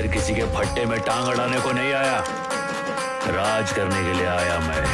इधर किसी के फट्टे में टांग अड़ाने को नहीं आया। राज करने के लिए आया मैं।